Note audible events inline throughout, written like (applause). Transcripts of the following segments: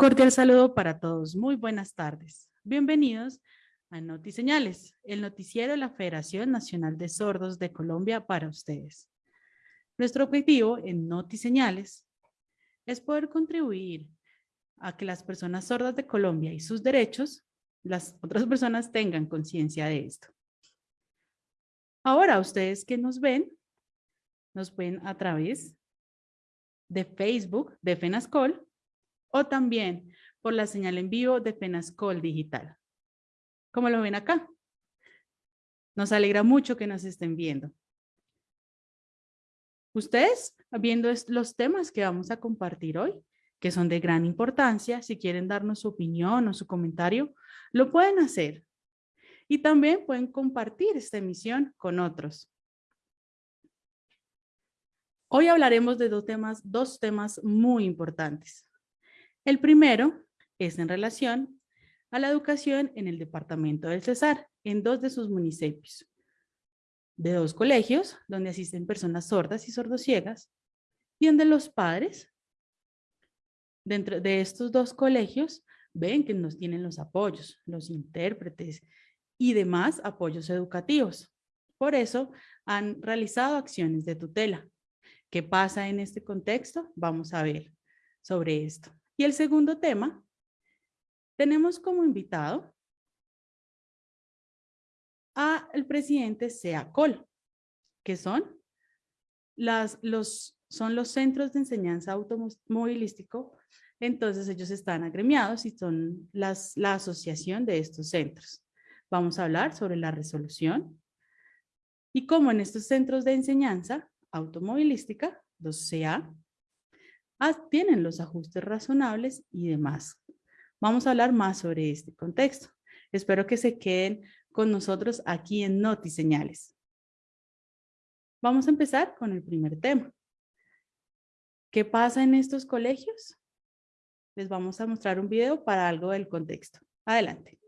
cordial saludo para todos. Muy buenas tardes. Bienvenidos a Notiseñales, el noticiero de la Federación Nacional de Sordos de Colombia para ustedes. Nuestro objetivo en Notiseñales es poder contribuir a que las personas sordas de Colombia y sus derechos, las otras personas tengan conciencia de esto. Ahora, ustedes que nos ven, nos ven a través de Facebook de FENASCOL o también por la señal en vivo de FENASCOL Digital. Como lo ven acá. Nos alegra mucho que nos estén viendo. Ustedes, viendo los temas que vamos a compartir hoy, que son de gran importancia, si quieren darnos su opinión o su comentario, lo pueden hacer. Y también pueden compartir esta emisión con otros. Hoy hablaremos de dos temas, dos temas muy importantes. El primero es en relación a la educación en el departamento del Cesar, en dos de sus municipios, de dos colegios donde asisten personas sordas y sordociegas, y donde los padres dentro de estos dos colegios ven que nos tienen los apoyos, los intérpretes y demás apoyos educativos. Por eso han realizado acciones de tutela. ¿Qué pasa en este contexto? Vamos a ver sobre esto. Y el segundo tema, tenemos como invitado a el presidente SEACOL, que son, las, los, son los centros de enseñanza automovilístico. Entonces ellos están agremiados y son las, la asociación de estos centros. Vamos a hablar sobre la resolución y cómo en estos centros de enseñanza automovilística, los CA, tienen los ajustes razonables y demás. Vamos a hablar más sobre este contexto. Espero que se queden con nosotros aquí en Noti Señales. Vamos a empezar con el primer tema. ¿Qué pasa en estos colegios? Les vamos a mostrar un video para algo del contexto. Adelante.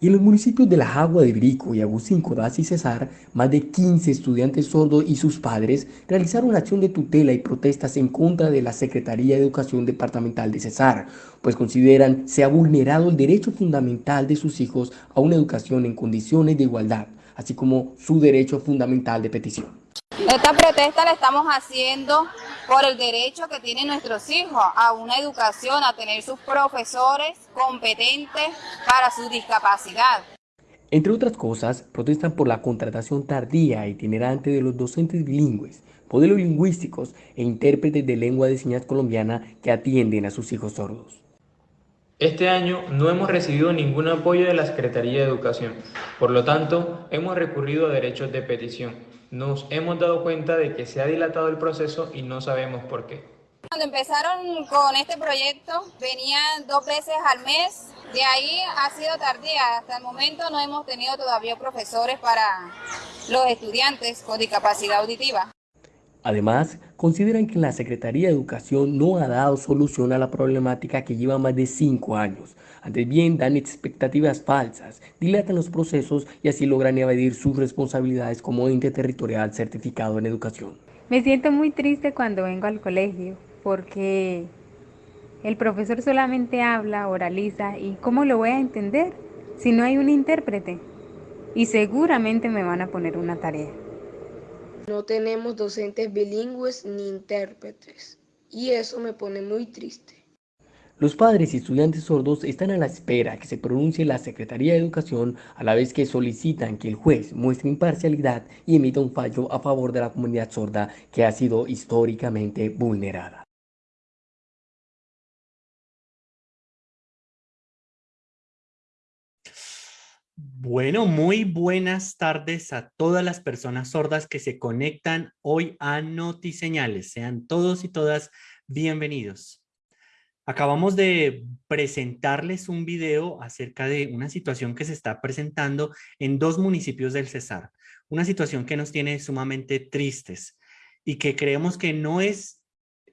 Y en los municipios de La Jagua de Brico y Agustín Codazzi y Cesar, más de 15 estudiantes sordos y sus padres realizaron acción de tutela y protestas en contra de la Secretaría de Educación Departamental de Cesar, pues consideran se ha vulnerado el derecho fundamental de sus hijos a una educación en condiciones de igualdad, así como su derecho fundamental de petición. Esta protesta la estamos haciendo por el derecho que tienen nuestros hijos a una educación, a tener sus profesores competentes para su discapacidad. Entre otras cosas, protestan por la contratación tardía e itinerante de los docentes bilingües, modelos lingüísticos e intérpretes de lengua de señas colombiana que atienden a sus hijos sordos. Este año no hemos recibido ningún apoyo de la Secretaría de Educación, por lo tanto, hemos recurrido a derechos de petición nos hemos dado cuenta de que se ha dilatado el proceso y no sabemos por qué. Cuando empezaron con este proyecto venían dos veces al mes, de ahí ha sido tardía, hasta el momento no hemos tenido todavía profesores para los estudiantes con discapacidad auditiva. Además, consideran que la Secretaría de Educación no ha dado solución a la problemática que lleva más de cinco años. Antes bien, dan expectativas falsas, dilatan los procesos y así logran evadir sus responsabilidades como ente territorial certificado en educación. Me siento muy triste cuando vengo al colegio porque el profesor solamente habla, oraliza y ¿cómo lo voy a entender si no hay un intérprete? Y seguramente me van a poner una tarea. No tenemos docentes bilingües ni intérpretes y eso me pone muy triste. Los padres y estudiantes sordos están a la espera que se pronuncie la Secretaría de Educación a la vez que solicitan que el juez muestre imparcialidad y emita un fallo a favor de la comunidad sorda que ha sido históricamente vulnerada. Bueno, muy buenas tardes a todas las personas sordas que se conectan hoy a Notiseñales. Sean todos y todas bienvenidos. Acabamos de presentarles un video acerca de una situación que se está presentando en dos municipios del Cesar. Una situación que nos tiene sumamente tristes y que creemos que no es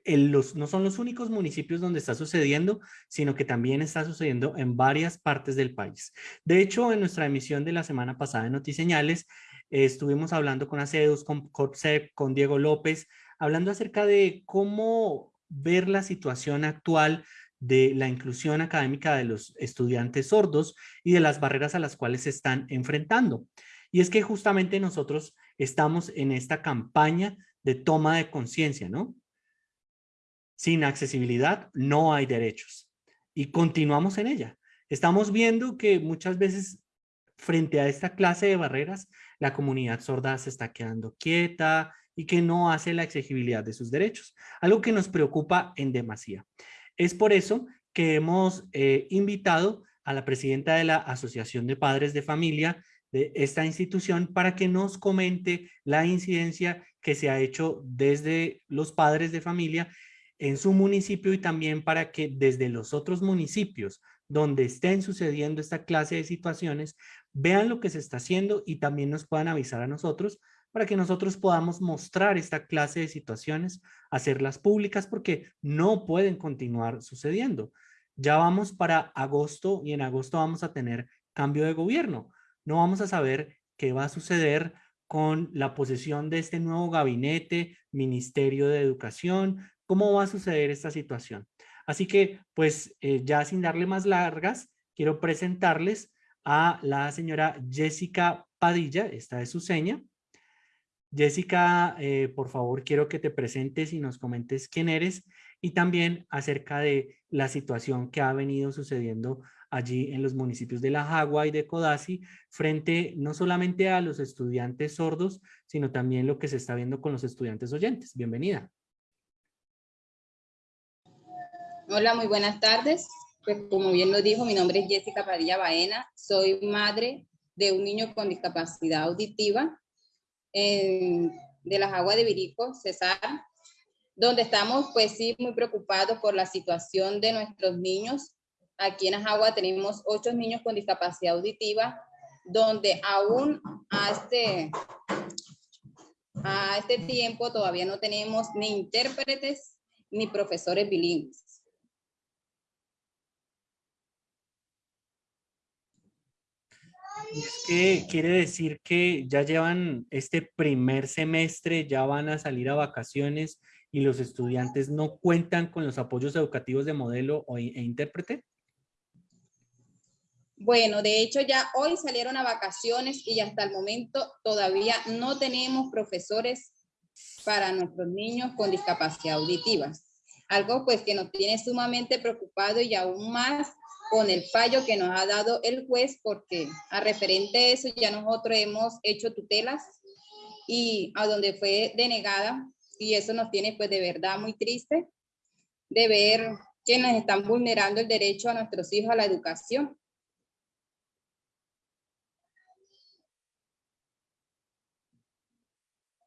los, no son los únicos municipios donde está sucediendo, sino que también está sucediendo en varias partes del país. De hecho, en nuestra emisión de la semana pasada de Notiseñales, eh, estuvimos hablando con ACEDUS, con COPSEP, con Diego López, hablando acerca de cómo ver la situación actual de la inclusión académica de los estudiantes sordos y de las barreras a las cuales se están enfrentando. Y es que justamente nosotros estamos en esta campaña de toma de conciencia, ¿no? Sin accesibilidad no hay derechos. Y continuamos en ella. Estamos viendo que muchas veces frente a esta clase de barreras, la comunidad sorda se está quedando quieta y que no hace la exigibilidad de sus derechos, algo que nos preocupa en demasía. Es por eso que hemos eh, invitado a la presidenta de la Asociación de Padres de Familia de esta institución para que nos comente la incidencia que se ha hecho desde los padres de familia en su municipio y también para que desde los otros municipios donde estén sucediendo esta clase de situaciones, vean lo que se está haciendo y también nos puedan avisar a nosotros para que nosotros podamos mostrar esta clase de situaciones, hacerlas públicas porque no pueden continuar sucediendo. Ya vamos para agosto y en agosto vamos a tener cambio de gobierno. No vamos a saber qué va a suceder con la posesión de este nuevo gabinete, Ministerio de Educación, cómo va a suceder esta situación. Así que, pues, eh, ya sin darle más largas, quiero presentarles a la señora Jessica Padilla, esta es su seña. Jessica, eh, por favor, quiero que te presentes y nos comentes quién eres y también acerca de la situación que ha venido sucediendo allí en los municipios de La Jagua y de Codazzi frente no solamente a los estudiantes sordos, sino también lo que se está viendo con los estudiantes oyentes. Bienvenida. Hola, muy buenas tardes. Pues como bien lo dijo, mi nombre es Jessica Padilla Baena. Soy madre de un niño con discapacidad auditiva de las aguas de Virico, Cesar, donde estamos pues sí muy preocupados por la situación de nuestros niños. Aquí en Ajagua tenemos ocho niños con discapacidad auditiva, donde aún a este, a este tiempo todavía no tenemos ni intérpretes ni profesores bilingües. Es que quiere decir que ya llevan este primer semestre, ya van a salir a vacaciones y los estudiantes no cuentan con los apoyos educativos de modelo e intérprete. Bueno, de hecho ya hoy salieron a vacaciones y hasta el momento todavía no tenemos profesores para nuestros niños con discapacidad auditiva. Algo pues que nos tiene sumamente preocupado y aún más con el fallo que nos ha dado el juez porque a referente a eso ya nosotros hemos hecho tutelas y a donde fue denegada y eso nos tiene pues de verdad muy triste de ver que nos están vulnerando el derecho a nuestros hijos a la educación.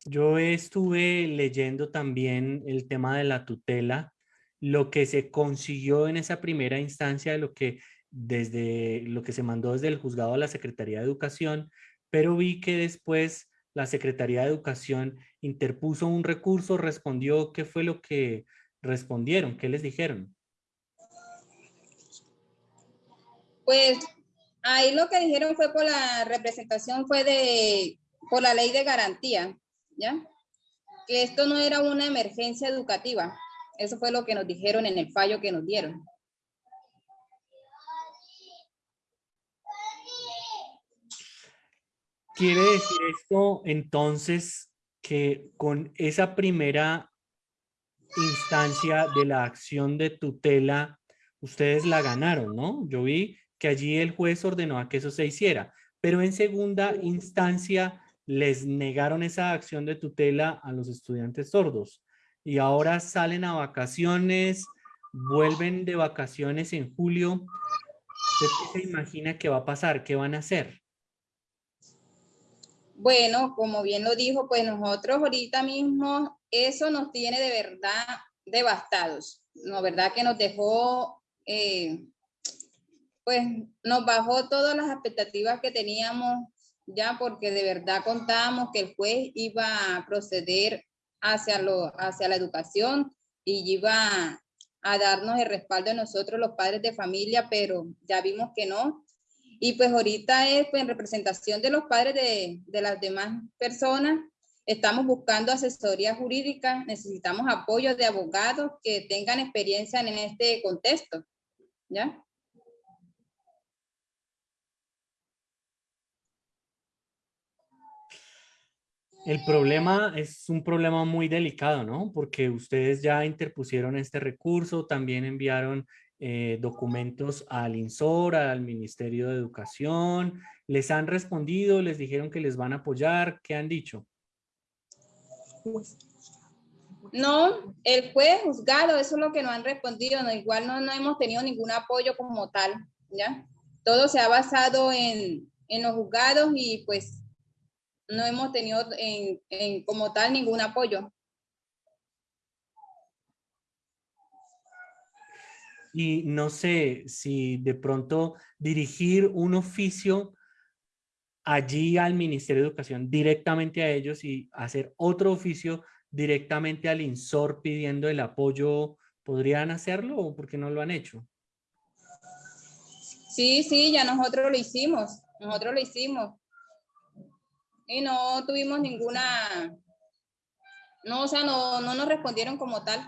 Yo estuve leyendo también el tema de la tutela lo que se consiguió en esa primera instancia lo que desde lo que se mandó desde el juzgado a la Secretaría de Educación, pero vi que después la Secretaría de Educación interpuso un recurso, respondió, ¿qué fue lo que respondieron? ¿Qué les dijeron? Pues ahí lo que dijeron fue por la representación, fue de, por la ley de garantía, ¿ya? Que esto no era una emergencia educativa, eso fue lo que nos dijeron en el fallo que nos dieron. Quiere decir esto entonces que con esa primera instancia de la acción de tutela, ustedes la ganaron, ¿no? Yo vi que allí el juez ordenó a que eso se hiciera, pero en segunda instancia les negaron esa acción de tutela a los estudiantes sordos y ahora salen a vacaciones, vuelven de vacaciones en julio. qué se imagina que va a pasar? ¿Qué van a hacer? Bueno, como bien lo dijo, pues nosotros ahorita mismo eso nos tiene de verdad devastados. No, verdad que nos dejó, eh, pues nos bajó todas las expectativas que teníamos ya porque de verdad contábamos que el juez iba a proceder hacia, lo, hacia la educación y iba a darnos el respaldo de nosotros los padres de familia, pero ya vimos que no. Y pues ahorita es pues, en representación de los padres de, de las demás personas, estamos buscando asesoría jurídica, necesitamos apoyo de abogados que tengan experiencia en este contexto, ¿ya? El problema es un problema muy delicado, ¿no? Porque ustedes ya interpusieron este recurso, también enviaron eh, documentos al INSOR, al Ministerio de Educación. ¿Les han respondido? ¿Les dijeron que les van a apoyar? ¿Qué han dicho? No, el juez juzgado, eso es lo que nos han respondido. Igual no, no hemos tenido ningún apoyo como tal, ¿ya? Todo se ha basado en, en los juzgados y pues no hemos tenido en, en, como tal ningún apoyo. Y no sé si de pronto dirigir un oficio allí al Ministerio de Educación directamente a ellos y hacer otro oficio directamente al INSOR pidiendo el apoyo, ¿podrían hacerlo o por qué no lo han hecho? Sí, sí, ya nosotros lo hicimos, nosotros lo hicimos y no tuvimos ninguna, no, o sea, no, no nos respondieron como tal.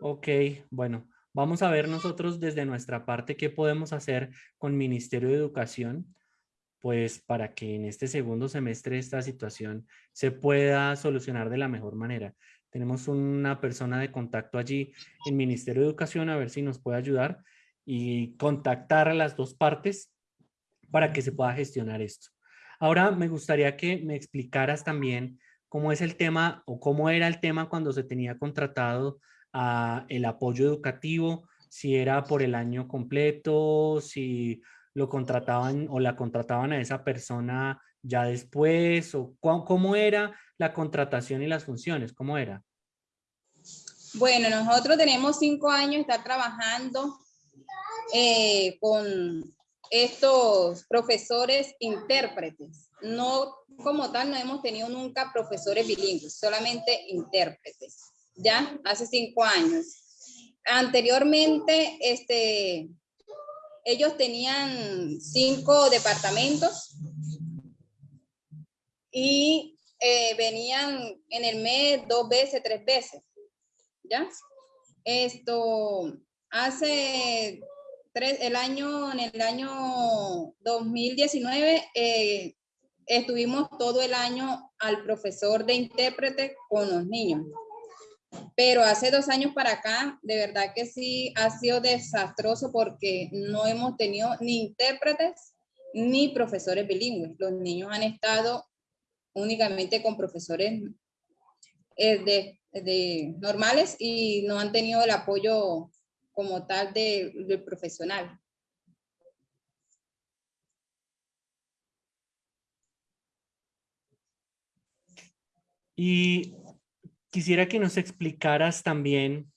Ok, bueno, vamos a ver nosotros desde nuestra parte qué podemos hacer con Ministerio de Educación, pues para que en este segundo semestre esta situación se pueda solucionar de la mejor manera. Tenemos una persona de contacto allí en Ministerio de Educación a ver si nos puede ayudar y contactar a las dos partes para que se pueda gestionar esto. Ahora me gustaría que me explicaras también cómo es el tema o cómo era el tema cuando se tenía contratado a el apoyo educativo, si era por el año completo, si lo contrataban o la contrataban a esa persona ya después, o cómo era la contratación y las funciones, cómo era. Bueno, nosotros tenemos cinco años de estar trabajando eh, con estos profesores intérpretes. No como tal, no hemos tenido nunca profesores bilingües, solamente intérpretes, ¿ya? Hace cinco años. Anteriormente, este, ellos tenían cinco departamentos y eh, venían en el mes dos veces, tres veces, ¿ya? Esto, hace el año, en el año 2019 eh, estuvimos todo el año al profesor de intérprete con los niños. Pero hace dos años para acá, de verdad que sí ha sido desastroso porque no hemos tenido ni intérpretes ni profesores bilingües. Los niños han estado únicamente con profesores eh, de normales y no han tenido el apoyo como tal de, del profesional. Y quisiera que nos explicaras también,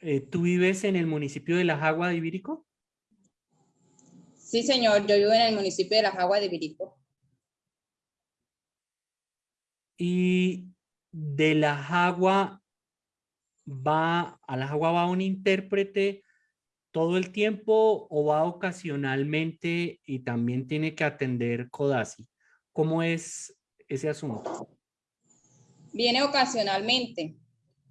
eh, ¿tú vives en el municipio de La Jagua de Ibirico? Sí, señor, yo vivo en el municipio de La Jagua de Ibirico. Y de La Jagua va, a la agua va un intérprete todo el tiempo o va ocasionalmente y también tiene que atender CODASI? ¿Cómo es ese asunto? Viene ocasionalmente.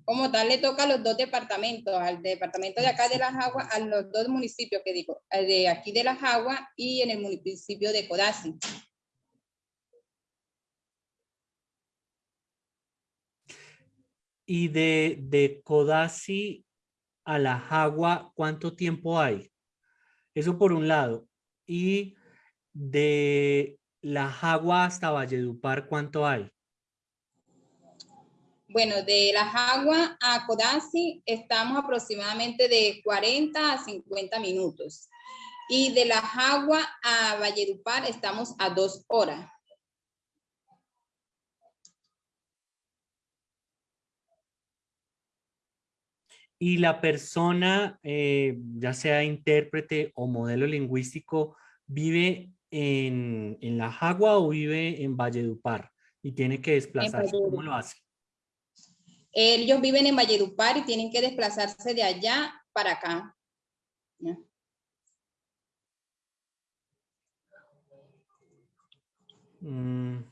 Como tal, le toca a los dos departamentos, al departamento de acá de Las Aguas, a los dos municipios que digo, de aquí de Las Aguas y en el municipio de Codazzi. Y de, de Codazzi a la Jagua, ¿cuánto tiempo hay? Eso por un lado. Y de la Jagua hasta Valledupar, ¿cuánto hay? Bueno, de la Jagua a Codazzi estamos aproximadamente de 40 a 50 minutos. Y de la Jagua a Valledupar estamos a dos horas. Y la persona, eh, ya sea intérprete o modelo lingüístico, vive en, La Jagua o vive en Valledupar y tiene que desplazarse. ¿Cómo lo hace? Ellos viven en Valledupar y tienen que desplazarse de allá para acá. Mm.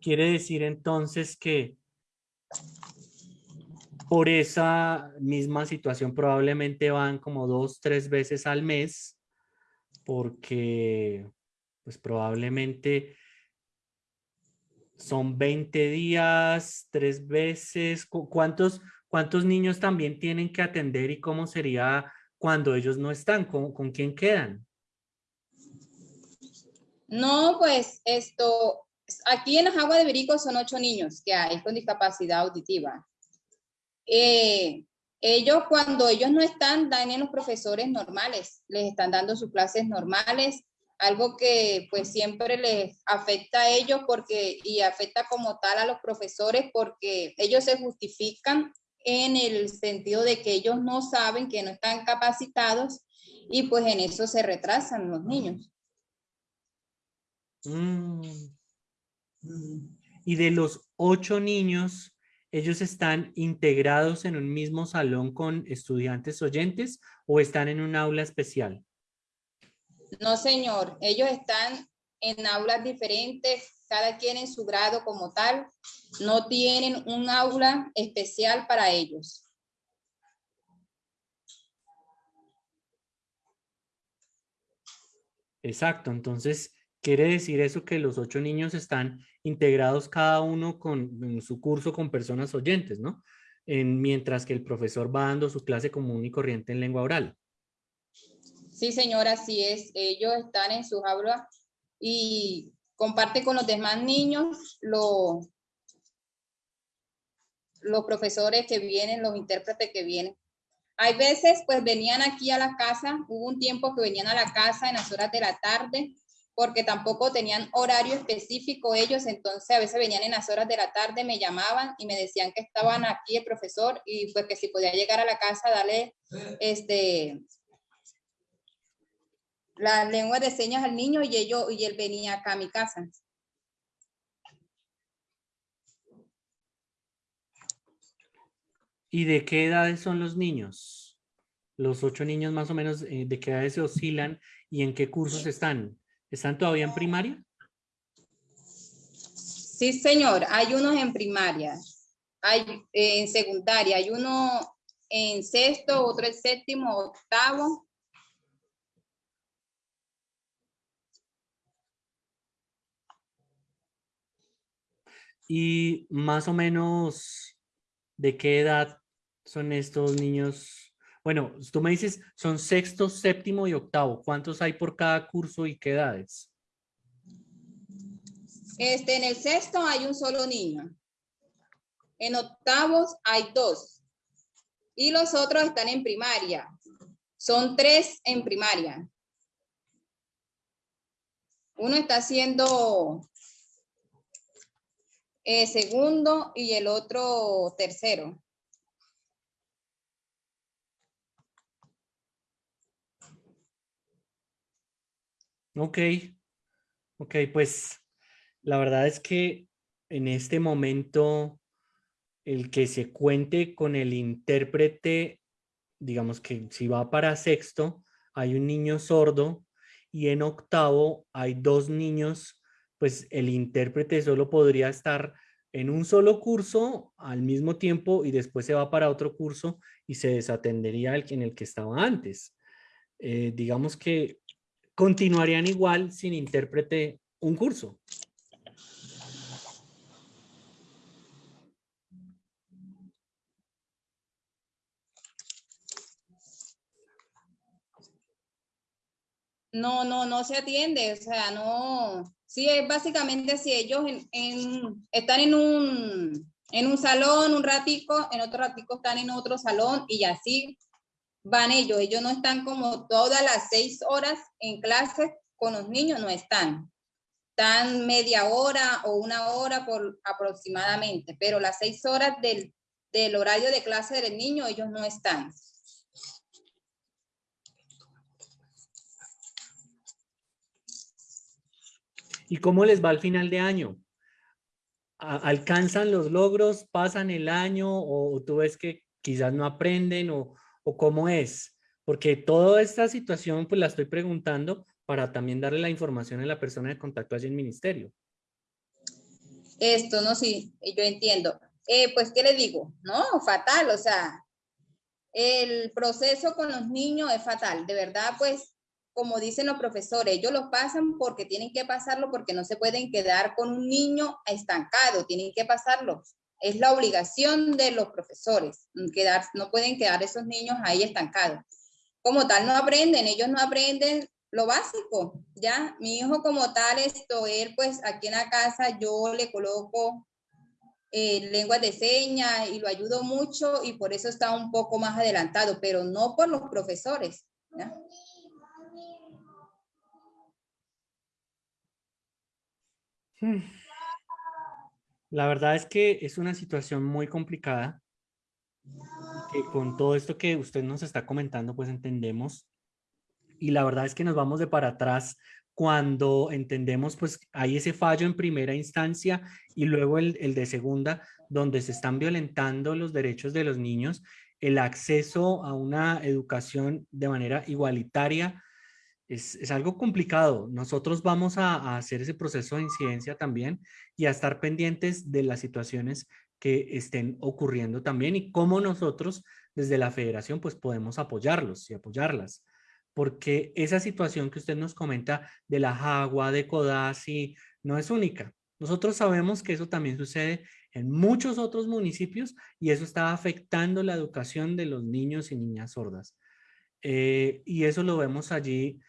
Quiere decir entonces que por esa misma situación probablemente van como dos, tres veces al mes porque pues probablemente son 20 días, tres veces. ¿Cuántos, cuántos niños también tienen que atender y cómo sería cuando ellos no están? ¿Con, con quién quedan? No, pues esto, aquí en las aguas de Berico son ocho niños que hay con discapacidad auditiva. Eh, ellos cuando ellos no están, dan en los profesores normales, les están dando sus clases normales, algo que pues siempre les afecta a ellos porque y afecta como tal a los profesores porque ellos se justifican en el sentido de que ellos no saben que no están capacitados y pues en eso se retrasan los niños. Mm. Y de los ocho niños, ¿ellos están integrados en un mismo salón con estudiantes oyentes o están en un aula especial? No, señor. Ellos están en aulas diferentes, cada quien en su grado como tal. No tienen un aula especial para ellos. Exacto. Entonces, Quiere decir eso que los ocho niños están integrados cada uno con su curso con personas oyentes, ¿no? En, mientras que el profesor va dando su clase común y corriente en lengua oral. Sí, señora, así es. Ellos están en sus aulas y comparte con los demás niños los, los profesores que vienen, los intérpretes que vienen. Hay veces, pues venían aquí a la casa, hubo un tiempo que venían a la casa en las horas de la tarde porque tampoco tenían horario específico ellos, entonces a veces venían en las horas de la tarde, me llamaban y me decían que estaban aquí el profesor y pues que si podía llegar a la casa, darle este, la lengua de señas al niño y, ello, y él venía acá a mi casa. ¿Y de qué edades son los niños? Los ocho niños más o menos, eh, ¿de qué edades se oscilan y en qué cursos están? ¿Están todavía en primaria? Sí, señor. Hay unos en primaria, hay eh, en secundaria, hay uno en sexto, otro en séptimo, octavo. Y más o menos, ¿de qué edad son estos niños bueno, tú me dices, son sexto, séptimo y octavo. ¿Cuántos hay por cada curso y qué edades? Este, en el sexto hay un solo niño. En octavos hay dos. Y los otros están en primaria. Son tres en primaria. Uno está haciendo eh, segundo y el otro tercero. Ok, ok, pues la verdad es que en este momento el que se cuente con el intérprete, digamos que si va para sexto, hay un niño sordo y en octavo hay dos niños, pues el intérprete solo podría estar en un solo curso al mismo tiempo y después se va para otro curso y se desatendería el, en el que estaba antes. Eh, digamos que continuarían igual sin intérprete un curso. No, no, no se atiende, o sea, no, sí, es básicamente si ellos están en un, en un salón un ratico, en otro ratico están en otro salón y así van ellos. Ellos no están como todas las seis horas en clase con los niños, no están. Están media hora o una hora por aproximadamente, pero las seis horas del, del horario de clase del niño, ellos no están. ¿Y cómo les va al final de año? ¿Alcanzan los logros? ¿Pasan el año? ¿O tú ves que quizás no aprenden? ¿O, o cómo es? Porque toda esta situación pues la estoy preguntando para también darle la información a la persona de contacto allí en el ministerio. Esto, no, sí, yo entiendo. Eh, pues, ¿qué le digo? No, fatal, o sea, el proceso con los niños es fatal. De verdad, pues, como dicen los profesores, ellos lo pasan porque tienen que pasarlo, porque no se pueden quedar con un niño estancado, tienen que pasarlo. Es la obligación de los profesores, quedar, no pueden quedar esos niños ahí estancados. Como tal, no aprenden, ellos no aprenden lo básico, ¿ya? Mi hijo como tal, esto, él pues aquí en la casa yo le coloco eh, lenguas de señas y lo ayudo mucho y por eso está un poco más adelantado, pero no por los profesores. Hmm. La verdad es que es una situación muy complicada que con todo esto que usted nos está comentando, pues entendemos. Y la verdad es que nos vamos de para atrás cuando entendemos pues hay ese fallo en primera instancia y luego el, el, de segunda donde se están violentando los derechos de los niños, el acceso a una educación de manera igualitaria es, es algo complicado. Nosotros vamos a, hacer ese proceso de incidencia también y a estar pendientes de las situaciones que estén ocurriendo también y cómo nosotros desde la federación pues podemos apoyarlos y apoyarlas porque esa situación que usted nos comenta de la Jagua, de Codazzi, no es única. Nosotros sabemos que eso también sucede en muchos otros municipios y eso está afectando la educación de los niños y niñas sordas. Eh, y eso lo vemos allí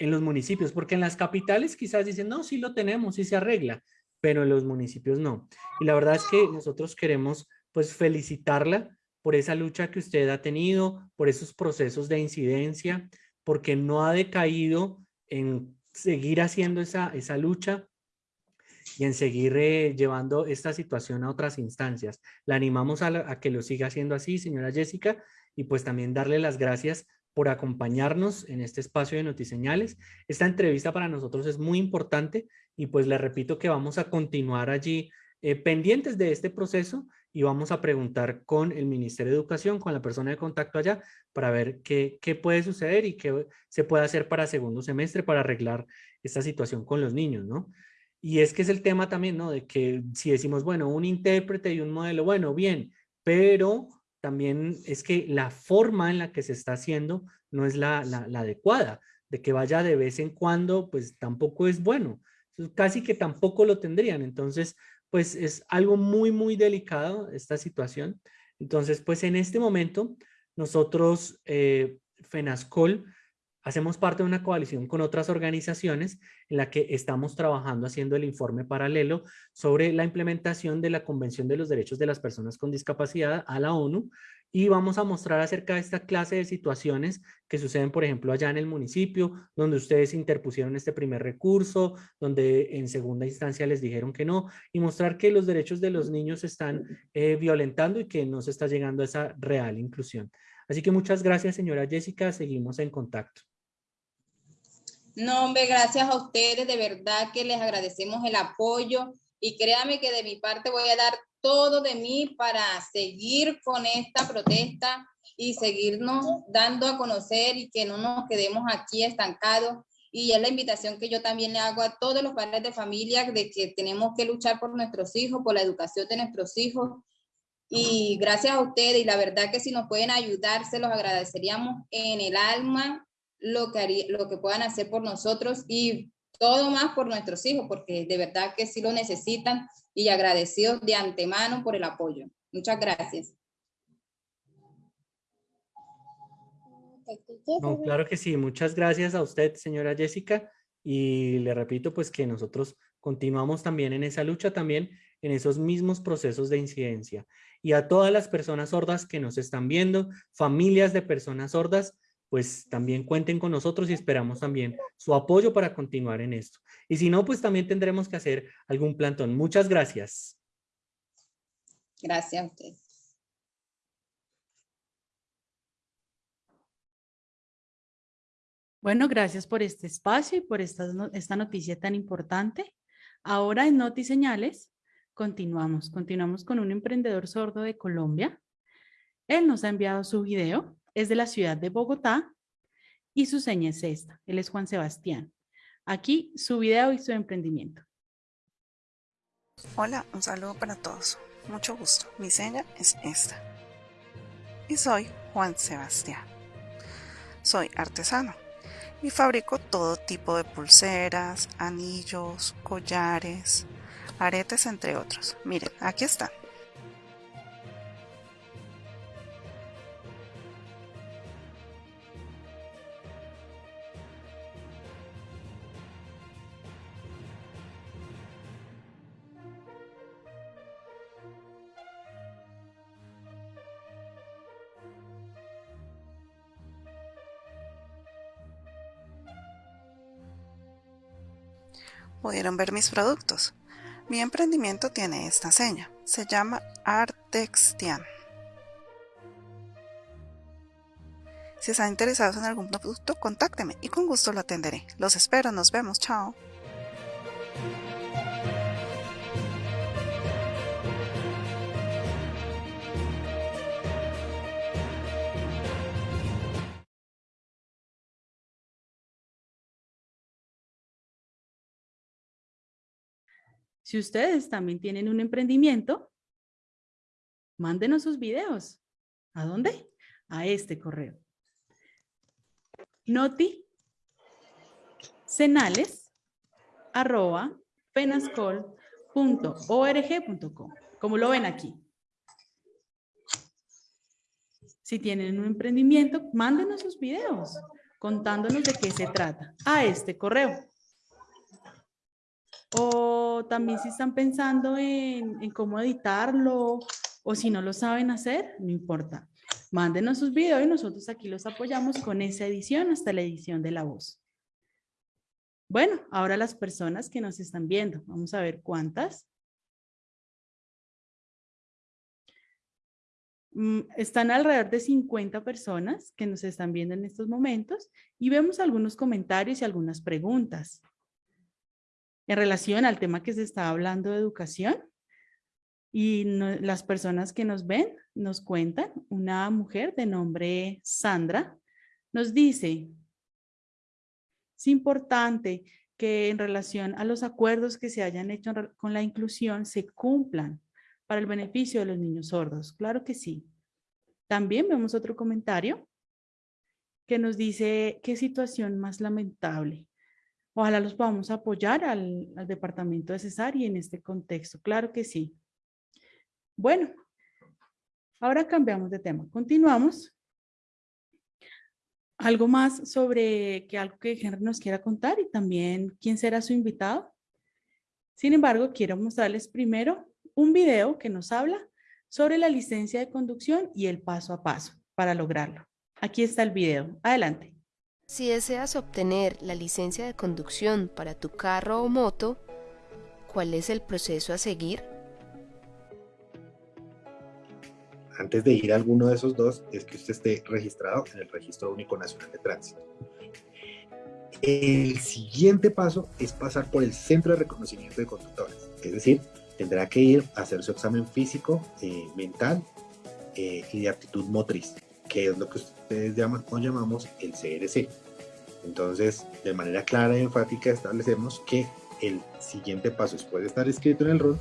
en los municipios, porque en las capitales quizás dicen, no, sí lo tenemos, sí se arregla, pero en los municipios no. Y la verdad es que nosotros queremos pues felicitarla por esa lucha que usted ha tenido, por esos procesos de incidencia, porque no ha decaído en seguir haciendo esa, esa lucha y en seguir eh, llevando esta situación a otras instancias. La animamos a, que lo siga haciendo así, señora Jessica, y pues también darle las gracias por acompañarnos en este espacio de Notiseñales. Esta entrevista para nosotros es muy importante y pues le repito que vamos a continuar allí eh, pendientes de este proceso y vamos a preguntar con el Ministerio de Educación, con la persona de contacto allá, para ver qué, qué puede suceder y qué se puede hacer para segundo semestre para arreglar esta situación con los niños, ¿no? Y es que es el tema también, ¿no? De que si decimos, bueno, un intérprete y un modelo, bueno, bien, pero también es que la forma en la que se está haciendo no es la, adecuada, de que vaya de vez en cuando, pues tampoco es bueno, casi que tampoco lo tendrían, entonces pues es algo muy, muy delicado esta situación. Entonces, pues en este momento nosotros, eh, FENASCOL, hacemos parte de una coalición con otras organizaciones en la que estamos trabajando haciendo el informe paralelo sobre la implementación de la Convención de los Derechos de las Personas con Discapacidad a la ONU y vamos a mostrar acerca de esta clase de situaciones que suceden, por ejemplo, allá en el municipio, donde ustedes interpusieron este primer recurso, donde en segunda instancia les dijeron que no, y mostrar que los derechos de los niños se están eh, violentando y que no se está llegando a esa real inclusión. Así que muchas gracias, señora Jessica, seguimos en contacto. No, hombre, gracias a ustedes, de verdad que les agradecemos el apoyo y créame que de mi parte voy a dar todo de mí para seguir con esta protesta y seguirnos dando a conocer y que no nos quedemos aquí estancados. Y es la invitación que yo también le hago a todos los padres de familia de que tenemos que luchar por nuestros hijos, por la educación de nuestros hijos. Y gracias a ustedes, y la verdad que si nos pueden ayudar, se los agradeceríamos en el alma lo que, lo que puedan hacer por nosotros y todo más por nuestros hijos, porque de verdad que sí lo necesitan y agradecidos de antemano por el apoyo. Muchas gracias. claro que sí, muchas gracias a usted, señora Jessica, y le repito pues que nosotros continuamos también en esa lucha, también en esos mismos procesos de incidencia. Y a todas las personas sordas que nos están viendo, familias de personas sordas, pues también cuenten con nosotros y esperamos también su apoyo para continuar en esto. Y si no, pues también tendremos que hacer algún plantón. Muchas gracias. Gracias a usted. Bueno, gracias por este espacio y por esta, esta noticia tan importante. Ahora en Noti Señales continuamos. Continuamos con un emprendedor sordo de Colombia. Él nos ha enviado su video es de la ciudad de Bogotá y su seña es esta. Él es Juan Sebastián. Aquí su video y su emprendimiento. Hola, un saludo para todos. Mucho gusto. Mi seña es esta. Y soy Juan Sebastián. Soy artesano y fabrico todo tipo de pulseras, anillos, collares, aretes, entre otros. Miren, aquí están. Pudieron ver mis productos. Mi emprendimiento tiene esta seña. Se llama Artextian. Si están interesados en algún producto, contácteme y con gusto lo atenderé. Los espero, nos vemos, chao. Si ustedes también tienen un emprendimiento, mándenos sus videos. ¿A dónde? A este correo. Noti penascol.org.com. Como lo ven aquí. Si tienen un emprendimiento, mándenos sus videos contándonos de qué se trata a este correo. O también si están pensando en, cómo editarlo o si no lo saben hacer, no importa. Mándenos sus videos y nosotros aquí los apoyamos con esa edición hasta la edición de la voz. Bueno, ahora las personas que nos están viendo. Vamos a ver cuántas. Mm, están alrededor de 50 personas que nos están viendo en estos momentos y vemos algunos comentarios y algunas preguntas en relación al tema que se está hablando de educación. Y las personas que nos ven nos cuentan, una mujer de nombre Sandra nos dice, es importante que en relación a los acuerdos que se hayan hecho con la inclusión se cumplan para el beneficio de los niños sordos. Claro que sí. También vemos otro comentario que nos dice qué situación más lamentable. Ojalá los podamos apoyar al, departamento de Cesar y en este contexto. Claro que sí. Bueno, ahora cambiamos de tema. Continuamos. Algo más sobre que algo que Henry nos quiera contar y también quién será su invitado. Sin embargo, quiero mostrarles primero un video que nos habla sobre la licencia de conducción y el paso a paso para lograrlo. Aquí está el video. Adelante. Si deseas obtener la licencia de conducción para tu carro o moto, ¿cuál es el proceso a seguir? Antes de ir a alguno de esos dos, es que usted esté registrado en el Registro Único Nacional de Tránsito. El siguiente paso es pasar por el Centro de Reconocimiento de Conductores, es decir, tendrá que ir a hacer su examen físico, eh, mental eh, y de aptitud motriz que es lo que ustedes llaman o llamamos el CRC. Entonces, de manera clara y enfática establecemos que el siguiente paso después de estar escrito en el RUN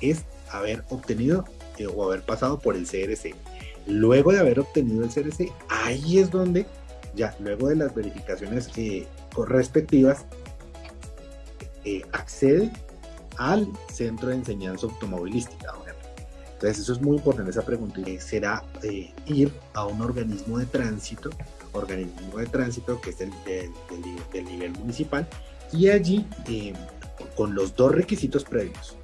es haber obtenido eh, o haber pasado por el CRC. Luego de haber obtenido el CRC, ahí es donde ya luego de las verificaciones eh, respectivas eh, accede al centro de enseñanza automovilística entonces eso es muy importante esa pregunta y será eh, ir a un organismo de tránsito, organismo de tránsito que es el del, nivel municipal y allí eh, con los dos requisitos previos,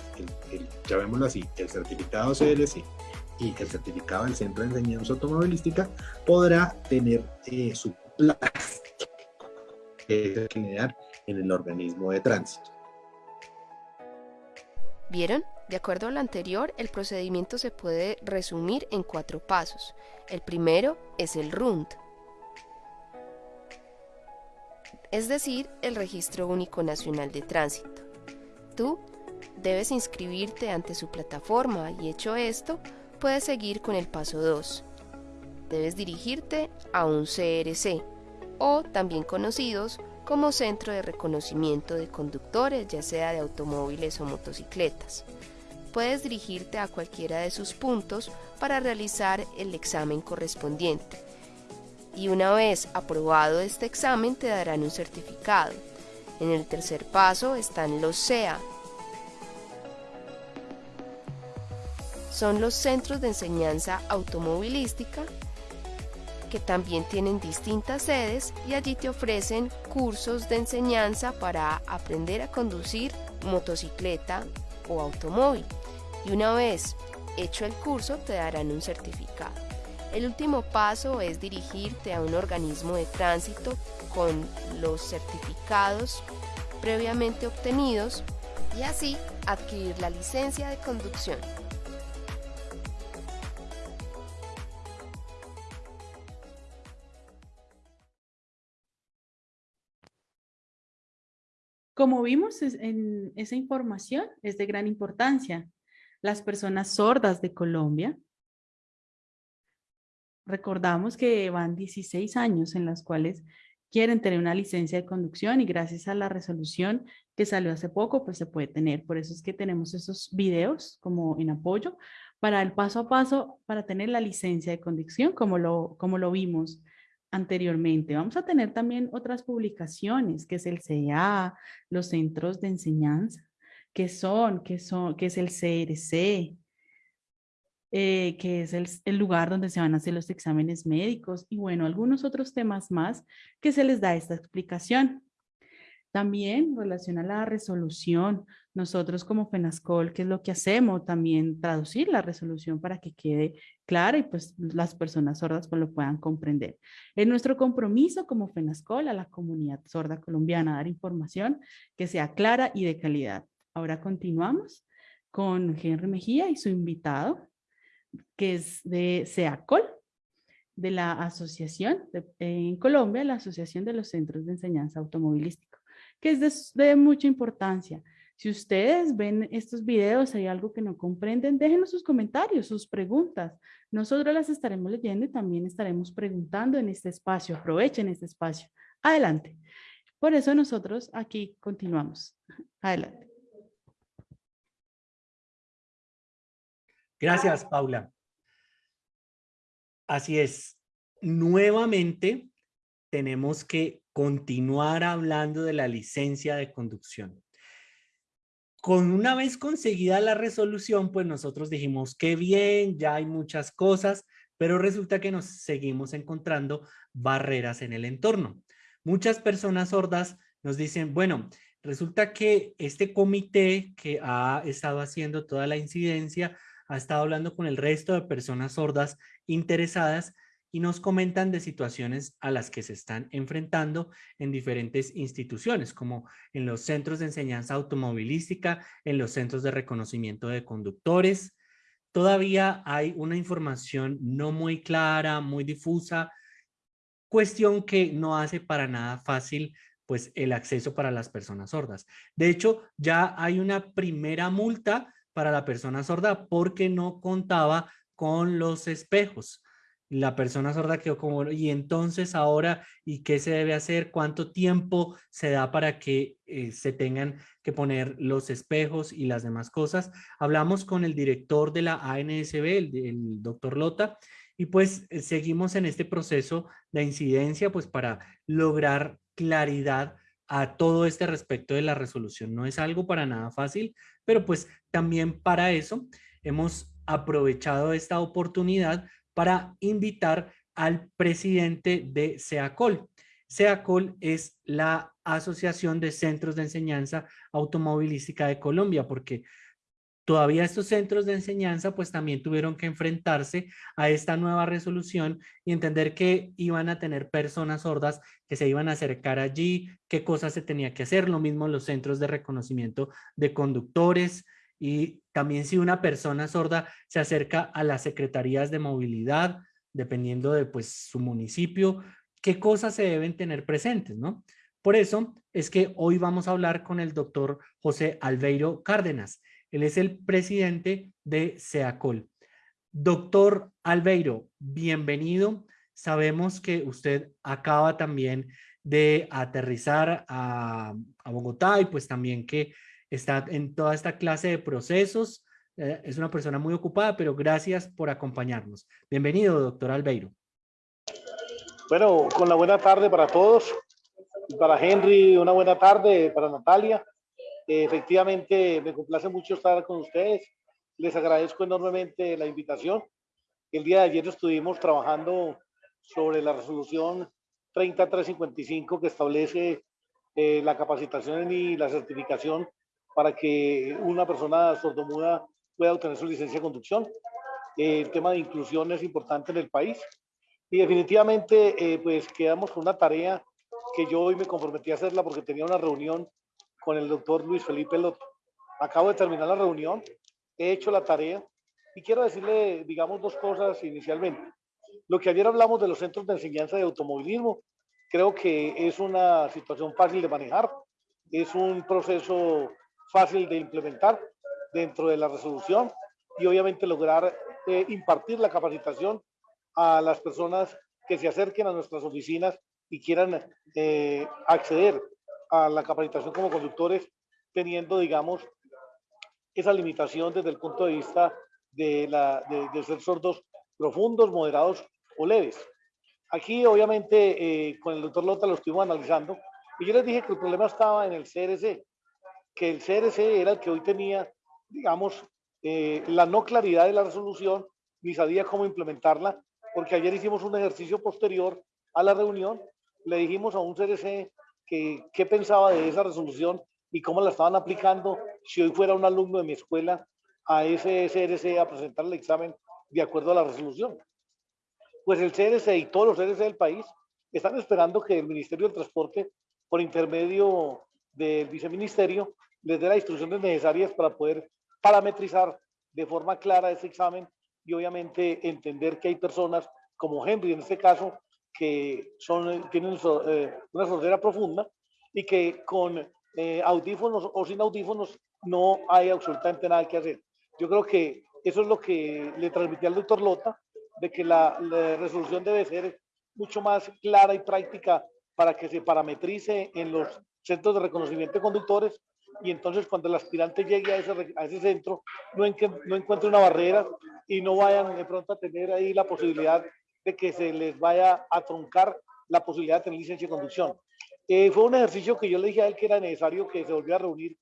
el, llamémoslo así, el certificado CLC y el certificado del Centro de Enseñanza Automovilística podrá tener eh, su plaza que generar en el organismo de tránsito. ¿Vieron? De acuerdo a lo anterior, el procedimiento se puede resumir en cuatro pasos. El primero es el RUND, es decir, el Registro Único Nacional de Tránsito. Tú debes inscribirte ante su plataforma y hecho esto, puedes seguir con el paso 2. Debes dirigirte a un CRC o también conocidos como centro de reconocimiento de conductores, ya sea de automóviles o motocicletas. Puedes dirigirte a cualquiera de sus puntos para realizar el examen correspondiente. Y una vez aprobado este examen te darán un certificado. En el tercer paso están los CEA. Son los centros de enseñanza automovilística que también tienen distintas sedes y allí te ofrecen cursos de enseñanza para aprender a conducir motocicleta o automóvil. Y una vez hecho el curso te darán un certificado. El último paso es dirigirte a un organismo de tránsito con los certificados previamente obtenidos y así adquirir la licencia de conducción. Como vimos en esa información, es de gran importancia. Las personas sordas de Colombia, recordamos que van 16 años en las cuales quieren tener una licencia de conducción y gracias a la resolución que salió hace poco, pues se puede tener. Por eso es que tenemos esos videos como en apoyo para el paso a paso para tener la licencia de conducción como lo, como lo vimos anteriormente. Vamos a tener también otras publicaciones, que es el CA, los centros de enseñanza, que son, que son, que es el CRC, eh, que es el, el, lugar donde se van a hacer los exámenes médicos y bueno, algunos otros temas más que se les da esta explicación. También relaciona la resolución, nosotros como FENASCOL, ¿qué es lo que hacemos? También traducir la resolución para que quede clara y pues las personas sordas pues lo puedan comprender. Es nuestro compromiso como FENASCOL a la comunidad sorda colombiana, dar información que sea clara y de calidad. Ahora continuamos con Henry Mejía y su invitado, que es de SEACOL, de la asociación en Colombia, la Asociación de los Centros de Enseñanza Automovilística que es de, mucha importancia. Si ustedes ven estos videos, hay algo que no comprenden, déjenos sus comentarios, sus preguntas. Nosotros las estaremos leyendo y también estaremos preguntando en este espacio. Aprovechen este espacio. Adelante. Por eso nosotros aquí continuamos. Adelante. Gracias, Paula. Así es. Nuevamente tenemos que continuar hablando de la licencia de conducción. Con una vez conseguida la resolución, pues nosotros dijimos que bien, ya hay muchas cosas, pero resulta que nos seguimos encontrando barreras en el entorno. Muchas personas sordas nos dicen, bueno, resulta que este comité que ha estado haciendo toda la incidencia, ha estado hablando con el resto de personas sordas interesadas y nos comentan de situaciones a las que se están enfrentando en diferentes instituciones, como en los centros de enseñanza automovilística, en los centros de reconocimiento de conductores. Todavía hay una información no muy clara, muy difusa, cuestión que no hace para nada fácil pues el acceso para las personas sordas. De hecho, ya hay una primera multa para la persona sorda porque no contaba con los espejos la persona sorda quedó como, y entonces ahora, ¿y qué se debe hacer? ¿Cuánto tiempo se da para que eh, se tengan que poner los espejos y las demás cosas? Hablamos con el director de la ANSB, el, doctor Lota, y pues eh, seguimos en este proceso de incidencia pues para lograr claridad a todo este respecto de la resolución. No es algo para nada fácil, pero pues también para eso hemos aprovechado esta oportunidad para invitar al presidente de SEACOL. SEACOL es la Asociación de Centros de Enseñanza Automovilística de Colombia, porque todavía estos centros de enseñanza pues también tuvieron que enfrentarse a esta nueva resolución y entender que iban a tener personas sordas que se iban a acercar allí, qué cosas se tenía que hacer, lo mismo los centros de reconocimiento de conductores, y también si una persona sorda se acerca a las secretarías de movilidad, dependiendo de pues su municipio, qué cosas se deben tener presentes, ¿no? Por eso es que hoy vamos a hablar con el doctor José Albeiro Cárdenas. Él es el presidente de SEACOL. Doctor Albeiro, bienvenido. Sabemos que usted acaba también de aterrizar a, a Bogotá y pues también que está en toda esta clase de procesos. Eh, es una persona muy ocupada, pero gracias por acompañarnos. Bienvenido, doctor Albeiro. Bueno, con la buena tarde para todos. Para Henry, una buena tarde. Para Natalia. efectivamente, me complace mucho estar con ustedes. Les agradezco enormemente la invitación. El día de ayer estuvimos trabajando sobre la resolución 3355 que establece eh, la capacitación y la certificación para que una persona sordomuda pueda obtener su licencia de conducción. el tema de inclusión es importante en el país y definitivamente eh, pues quedamos con una tarea que yo hoy me comprometí a hacerla porque tenía una reunión con el doctor Luis Felipe Loto. Acabo de terminar la reunión, he hecho la tarea y quiero decirle, digamos, dos cosas inicialmente. Lo que ayer hablamos de los centros de enseñanza de automovilismo, creo que es una situación fácil de manejar, es un proceso fácil de implementar dentro de la resolución y obviamente lograr eh, impartir la capacitación a las personas que se acerquen a nuestras oficinas y quieran eh, acceder a la capacitación como conductores teniendo, digamos, esa limitación desde el punto de vista de, la, de, ser sordos profundos, moderados o leves. Aquí, obviamente, eh, con el doctor Lota lo estuvimos analizando y yo les dije que el problema estaba en el CRC, que el CRC era el que hoy tenía, digamos, eh, la no claridad de la resolución, ni sabía cómo implementarla, porque ayer hicimos un ejercicio posterior a la reunión, le dijimos a un CRC que qué pensaba de esa resolución y cómo la estaban aplicando si hoy fuera un alumno de mi escuela a ese CRC a presentar el examen de acuerdo a la resolución. Pues el CRC y todos los CRC del país están esperando que el Ministerio del Transporte, por intermedio del viceministerio, les dé las instrucciones necesarias para poder parametrizar de forma clara ese examen y obviamente entender que hay personas como Henry en este caso que son, tienen eh, una sordera profunda y que con eh, audífonos o sin audífonos no hay absolutamente nada que hacer. Yo creo que eso es lo que le transmití al doctor Lota, de que la, la resolución debe ser mucho más clara y práctica para que se parametrice en los centros de reconocimiento de conductores y entonces cuando el aspirante llegue a ese, a ese centro no, en, no encuentre una barrera y no vayan de pronto a tener ahí la posibilidad de que se les vaya a truncar la posibilidad de tener licencia de conducción. Eh, fue un ejercicio que yo le dije a él que era necesario que se volviera a reunir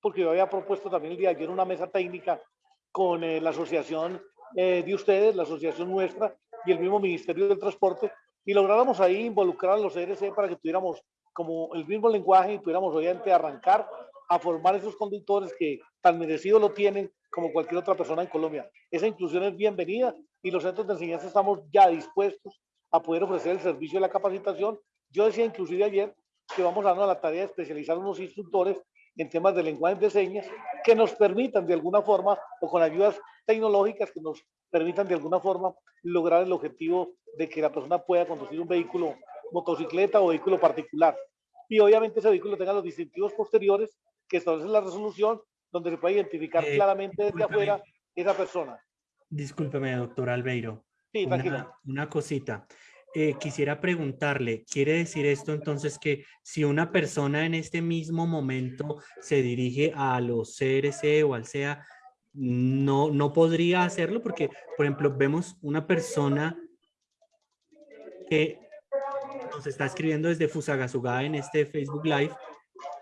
porque yo había propuesto también el día de ayer una mesa técnica con eh, la asociación eh, de ustedes, la asociación nuestra y el mismo Ministerio del Transporte y lográramos ahí involucrar a los CRC para que tuviéramos como el mismo lenguaje y pudiéramos obviamente arrancar a formar esos conductores que tan merecido lo tienen como cualquier otra persona en Colombia. Esa inclusión es bienvenida y los centros de enseñanza estamos ya dispuestos a poder ofrecer el servicio de la capacitación. Yo decía inclusive ayer que vamos a darnos la tarea de especializar unos instructores en temas de lenguaje de señas que nos permitan de alguna forma o con ayudas tecnológicas que nos permitan de alguna forma lograr el objetivo de que la persona pueda conducir un vehículo motocicleta o vehículo particular. Y obviamente ese vehículo tenga los distintivos posteriores que establece la resolución donde se puede identificar Eh, claramente desde afuera esa persona. Discúlpeme, doctor Albeiro. Sí, una, una cosita. Eh, quisiera preguntarle, ¿quiere decir esto entonces que si una persona en este mismo momento se dirige a los CRC o al SEA, no, no podría hacerlo? Porque, por ejemplo, vemos una persona que nos está escribiendo desde Fusagasugá en este Facebook Live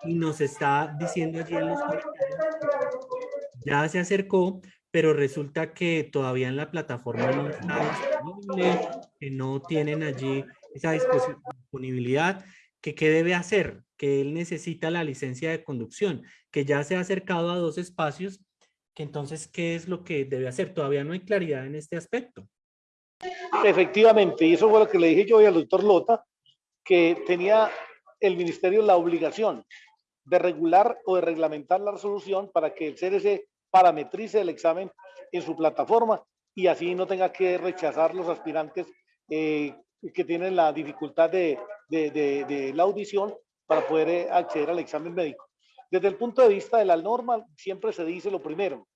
y nos está diciendo allí en los comentarios ya se acercó, pero resulta que todavía en la plataforma no está disponible, que no tienen allí esa disponibilidad, que qué debe hacer, que él necesita la licencia de conducción, que ya se ha acercado a dos espacios, que entonces, ¿qué es lo que debe hacer? Todavía no hay claridad en este aspecto. Efectivamente, y eso fue lo que le dije yo hoy al doctor Lota, que tenía el ministerio la obligación de regular o de reglamentar la resolución para que el CRC parametrice el examen en su plataforma y así no tenga que rechazar los aspirantes eh, que tienen la dificultad de, de- de- de la audición para poder eh, acceder al examen médico. Desde el punto de vista de la norma, siempre se dice lo primero,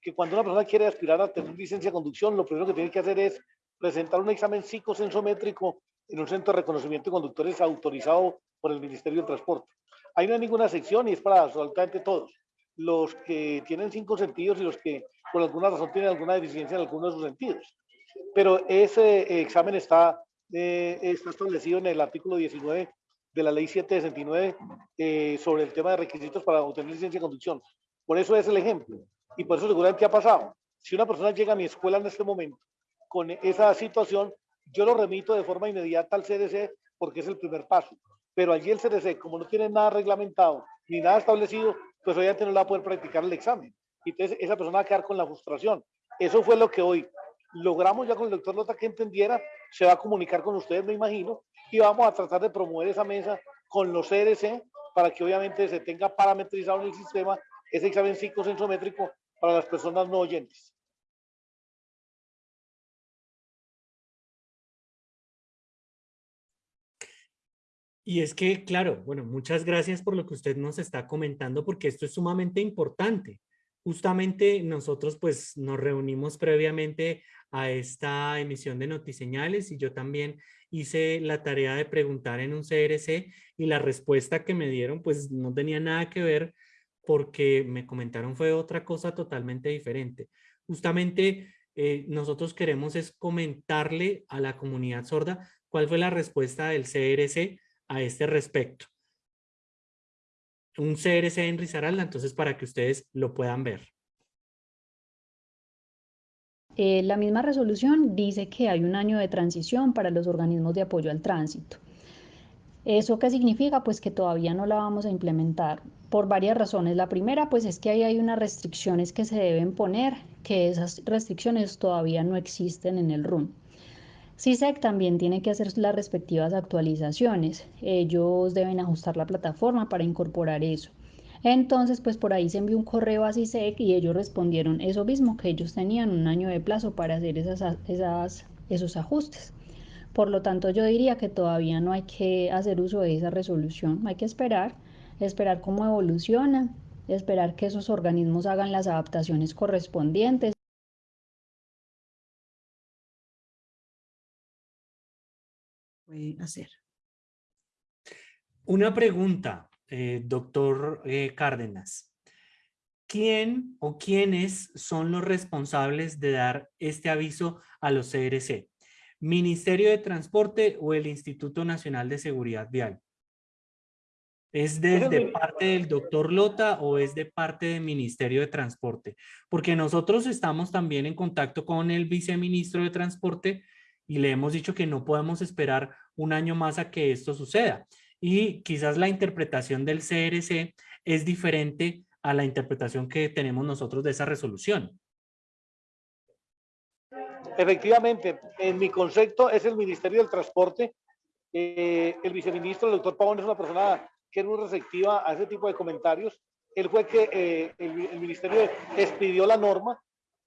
que cuando una persona quiere aspirar a tener licencia de conducción, lo primero que tiene que hacer es presentar un examen psicosensométrico en un centro de reconocimiento de conductores autorizado por el Ministerio de Transporte. Ahí no hay ninguna sección y es para absolutamente todos. Los que tienen cinco sentidos y los que por alguna razón tienen alguna deficiencia en alguno de sus sentidos. Pero ese examen está, eh, está establecido en el artículo 19 de la ley 769 eh, sobre el tema de requisitos para obtener licencia de conducción. Por eso es el ejemplo. Y por eso seguramente ha pasado. Si una persona llega a mi escuela en este momento con esa situación, yo lo remito de forma inmediata al CDC porque es el primer paso. Pero allí el CDC, como no tiene nada reglamentado ni nada establecido, pues obviamente no le va a poder practicar el examen. Entonces esa persona va a quedar con la frustración. Eso fue lo que hoy logramos ya con el doctor Lota que entendiera, se va a comunicar con ustedes, me imagino, y vamos a tratar de promover esa mesa con los CDC para que obviamente se tenga parametrizado en el sistema ese examen psicosensométrico para las personas no oyentes. Y es que, claro, bueno, muchas gracias por lo que usted nos está comentando, porque esto es sumamente importante. Justamente nosotros pues nos reunimos previamente a esta emisión de notiseñales y yo también hice la tarea de preguntar en un CRC y la respuesta que me dieron pues no tenía nada que ver porque me comentaron fue otra cosa totalmente diferente. Justamente eh, nosotros queremos es comentarle a la comunidad sorda cuál fue la respuesta del CRC a este respecto. Un CRC en Risaralda, entonces para que ustedes lo puedan ver. Eh, la misma resolución dice que hay un año de transición para los organismos de apoyo al tránsito. ¿Eso qué significa? Pues que todavía no la vamos a implementar por varias razones. La primera, pues es que ahí hay unas restricciones que se deben poner, que esas restricciones todavía no existen en el RUN. CISEC también tiene que hacer las respectivas actualizaciones. Ellos deben ajustar la plataforma para incorporar eso. Entonces, pues por ahí se envió un correo a CISEC y ellos respondieron eso mismo, que ellos tenían un año de plazo para hacer esas, esas, esos ajustes. Por lo tanto, yo diría que todavía no hay que hacer uso de esa resolución, hay que esperar, esperar cómo evoluciona, esperar que esos organismos hagan las adaptaciones correspondientes hacer. Una pregunta, eh, doctor eh, Cárdenas. ¿Quién o quiénes son los responsables de dar este aviso a los CRC? ¿Ministerio de Transporte o el Instituto Nacional de Seguridad Vial? ¿Es de parte del doctor Lota o es de parte del Ministerio de Transporte? Porque nosotros estamos también en contacto con el viceministro de Transporte y le hemos dicho que no podemos esperar un año más a que esto suceda. Y quizás la interpretación del CRC es diferente a la interpretación que tenemos nosotros de esa resolución. Efectivamente, en mi concepto es el Ministerio del Transporte. Eh, el viceministro, el doctor Pavón, es una persona que es muy receptiva a ese tipo de comentarios. Él fue que eh, el, ministerio expidió la norma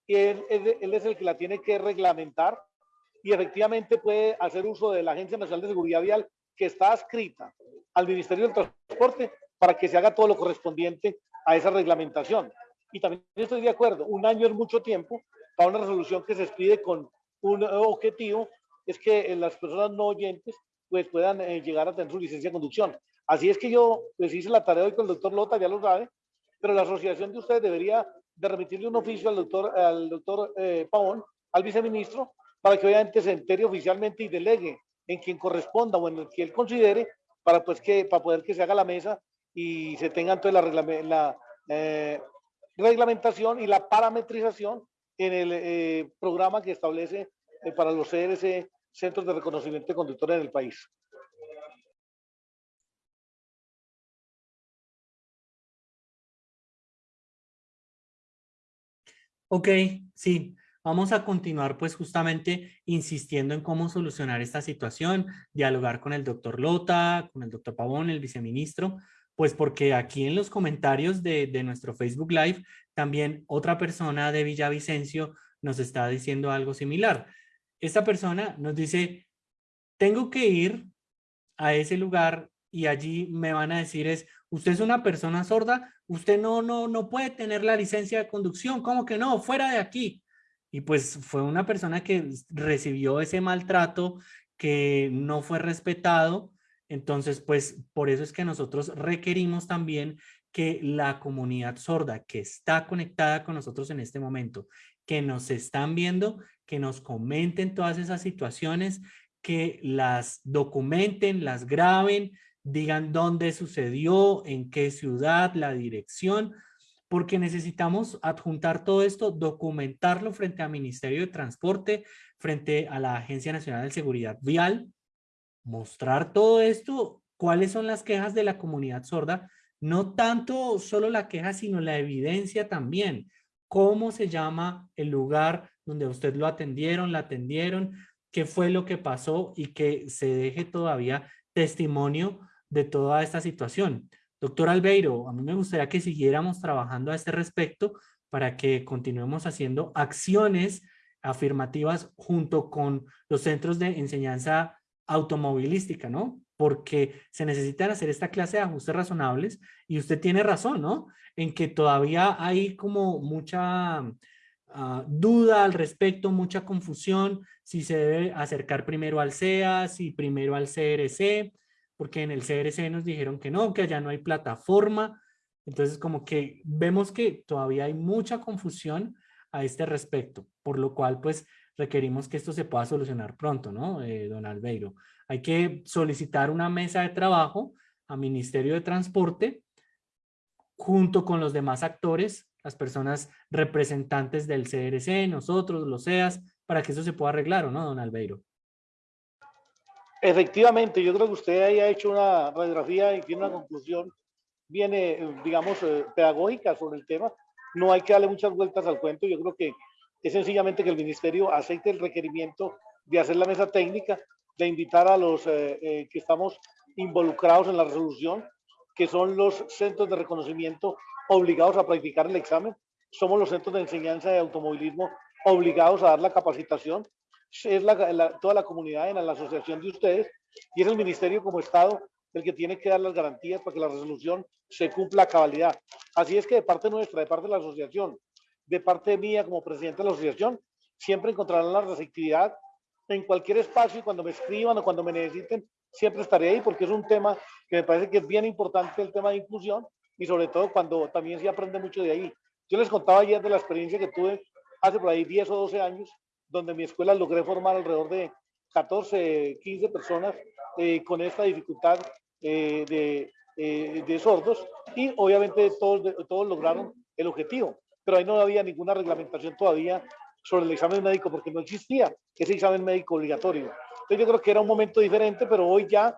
y él, él, es el que la tiene que reglamentar y efectivamente puede hacer uso de la Agencia Nacional de Seguridad Vial que está adscrita al Ministerio del Transporte para que se haga todo lo correspondiente a esa reglamentación. Y también estoy de acuerdo, un año es mucho tiempo para una resolución que se expide con un objetivo, es que las personas no oyentes pues puedan eh, llegar a tener su licencia de conducción. Así es que yo les hice la tarea hoy con el doctor Lota, ya lo sabe, pero la asociación de ustedes debería de remitirle un oficio al doctor, al doctor eh, Pavón, al viceministro, para que obviamente se entere oficialmente y delegue en quien corresponda o en el que él considere para pues que para poder que se haga la mesa y se tenga la, la eh, reglamentación y la parametrización en el eh, programa que establece eh, para los CRC, Centros de Reconocimiento de Conductores en el país. Ok, sí. Vamos a continuar pues justamente insistiendo en cómo solucionar esta situación, dialogar con el doctor Lota, con el doctor Pavón, el viceministro, pues porque aquí en los comentarios de, nuestro Facebook Live también otra persona de Villavicencio nos está diciendo algo similar. Esta persona nos dice, tengo que ir a ese lugar y allí me van a decir es, usted es una persona sorda, usted no, no, no puede tener la licencia de conducción, ¿cómo que no? Fuera de aquí. Y pues fue una persona que recibió ese maltrato, que no fue respetado. Entonces, pues por eso es que nosotros requerimos también que la comunidad sorda que está conectada con nosotros en este momento, que nos están viendo, que nos comenten todas esas situaciones, que las documenten, las graben, digan dónde sucedió, en qué ciudad, la dirección, porque necesitamos adjuntar todo esto, documentarlo frente al Ministerio de Transporte, frente a la Agencia Nacional de Seguridad Vial, mostrar todo esto, cuáles son las quejas de la comunidad sorda, no tanto solo la queja, sino la evidencia también. ¿Cómo se llama el lugar donde usted lo atendieron, la atendieron? ¿Qué fue lo que pasó? Y que se deje todavía testimonio de toda esta situación. Doctor Albeiro, a mí me gustaría que siguiéramos trabajando a este respecto para que continuemos haciendo acciones afirmativas junto con los centros de enseñanza automovilística, ¿no? Porque se necesitan hacer esta clase de ajustes razonables y usted tiene razón, ¿no? En que todavía hay como mucha ah, duda al respecto, mucha confusión, si se debe acercar primero al CEA, si primero al CRC, porque en el CRC nos dijeron que no, que allá no hay plataforma. Entonces como que vemos que todavía hay mucha confusión a este respecto, por lo cual pues requerimos que esto se pueda solucionar pronto, ¿no, eh, don Albeiro? Hay que solicitar una mesa de trabajo a Ministerio de Transporte junto con los demás actores, las personas representantes del CRC, nosotros, los CEAS, para que eso se pueda arreglar, ¿o no, don Albeiro? Efectivamente, yo creo que usted ahí ha hecho una radiografía y tiene una conclusión bien, eh, digamos, eh, pedagógica sobre el tema. No hay que darle muchas vueltas al cuento. Yo creo que es sencillamente que el ministerio acepte el requerimiento de hacer la mesa técnica, de invitar a los eh, que estamos involucrados en la resolución, que son los centros de reconocimiento obligados a practicar el examen. Somos los centros de enseñanza de automovilismo obligados a dar la capacitación es la, toda la comunidad en la asociación de ustedes y es el ministerio como Estado el que tiene que dar las garantías para que la resolución se cumpla a cabalidad. Así es que de parte nuestra, de parte de la asociación, de parte mía como presidente de la asociación, siempre encontrarán la receptividad en cualquier espacio y cuando me escriban o cuando me necesiten, siempre estaré ahí porque es un tema que me parece que es bien importante el tema de inclusión y sobre todo cuando también se aprende mucho de ahí. Yo les contaba ayer de la experiencia que tuve hace por ahí 10 o 12 años donde mi escuela logré formar alrededor de 14, 15 personas eh, con esta dificultad eh, de, eh, de, sordos y obviamente todos, todos lograron el objetivo, pero ahí no había ninguna reglamentación todavía sobre el examen médico porque no existía ese examen médico obligatorio. Entonces yo creo que era un momento diferente, pero hoy ya